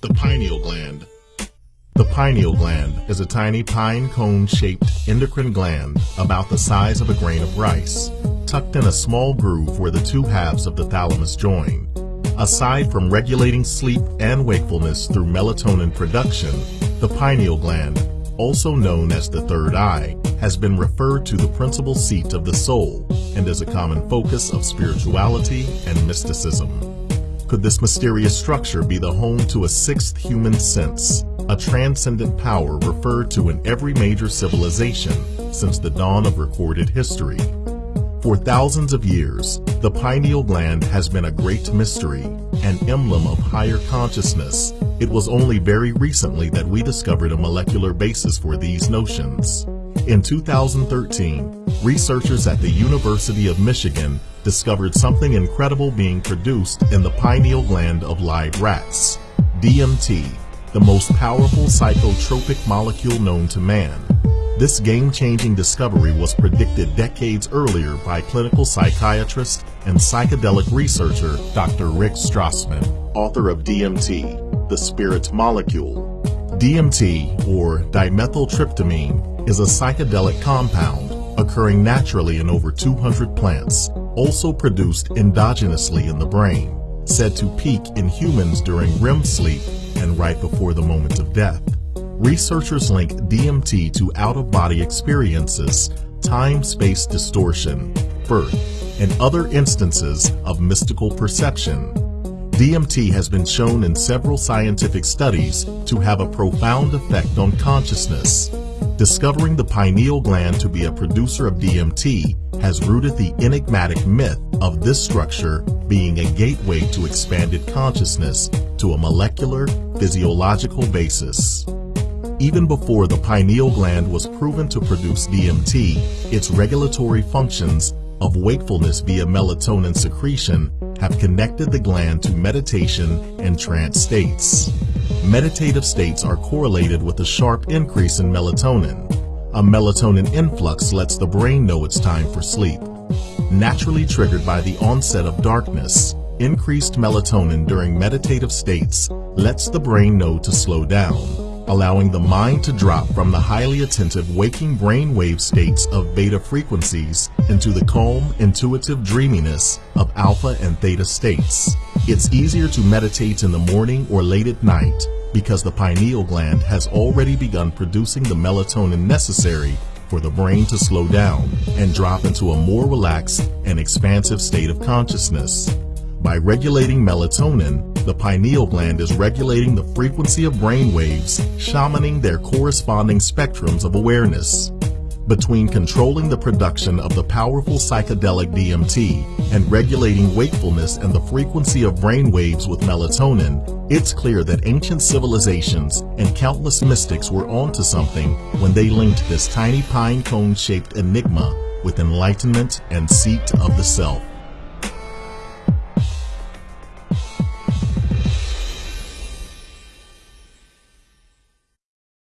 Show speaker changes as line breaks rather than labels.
The pineal gland. The pineal gland is a tiny pine cone-shaped endocrine gland about the size of a grain of rice, tucked in a small groove where the two halves of the thalamus join. Aside from regulating sleep and wakefulness through melatonin production, the pineal gland, also known as the third eye, has been referred to the principal seat of the soul and is a common focus of spirituality and mysticism. Could this mysterious structure be the home to a sixth human sense, a transcendent power referred to in every major civilization since the dawn of recorded history? For thousands of years, the pineal gland has been a great mystery, an emblem of higher consciousness. It was only very recently that we discovered a molecular basis for these notions. In 2013, researchers at the University of Michigan discovered something incredible being produced in the pineal gland of live rats, DMT, the most powerful psychotropic molecule known to man. This game-changing discovery was predicted decades earlier by clinical psychiatrist and psychedelic researcher Dr. Rick Strassman, author of DMT, the spirit molecule. DMT, or dimethyltryptamine, is a psychedelic compound occurring naturally in over 200 plants, also produced endogenously in the brain, said to peak in humans during REM sleep and right before the moment of death. Researchers link DMT to out-of-body experiences, time-space distortion, birth, and other instances of mystical perception. DMT has been shown in several scientific studies to have a profound effect on consciousness. Discovering the pineal gland to be a producer of DMT has rooted the enigmatic myth of this structure being a gateway to expanded consciousness to a molecular, physiological basis. Even before the pineal gland was proven to produce DMT, its regulatory functions of wakefulness via melatonin secretion have connected the gland to meditation and trance states. Meditative states are correlated with a sharp increase in melatonin. A melatonin influx lets the brain know it's time for sleep. Naturally triggered by the onset of darkness, increased melatonin during meditative states lets the brain know to slow down allowing the mind to drop from the highly attentive waking brainwave states of beta frequencies into the calm, intuitive dreaminess of alpha and theta states. It's easier to meditate in the morning or late at night because the pineal gland has already begun producing the melatonin necessary for the brain to slow down and drop into a more relaxed and expansive state of consciousness. By regulating melatonin, the pineal gland is regulating the frequency of brain waves, shamaning their corresponding spectrums of awareness. Between controlling the production of the powerful psychedelic DMT and regulating wakefulness and the frequency of brain waves with melatonin, it's clear that ancient civilizations and countless mystics were onto something when they linked this tiny pine cone-shaped enigma with enlightenment and seat of the self.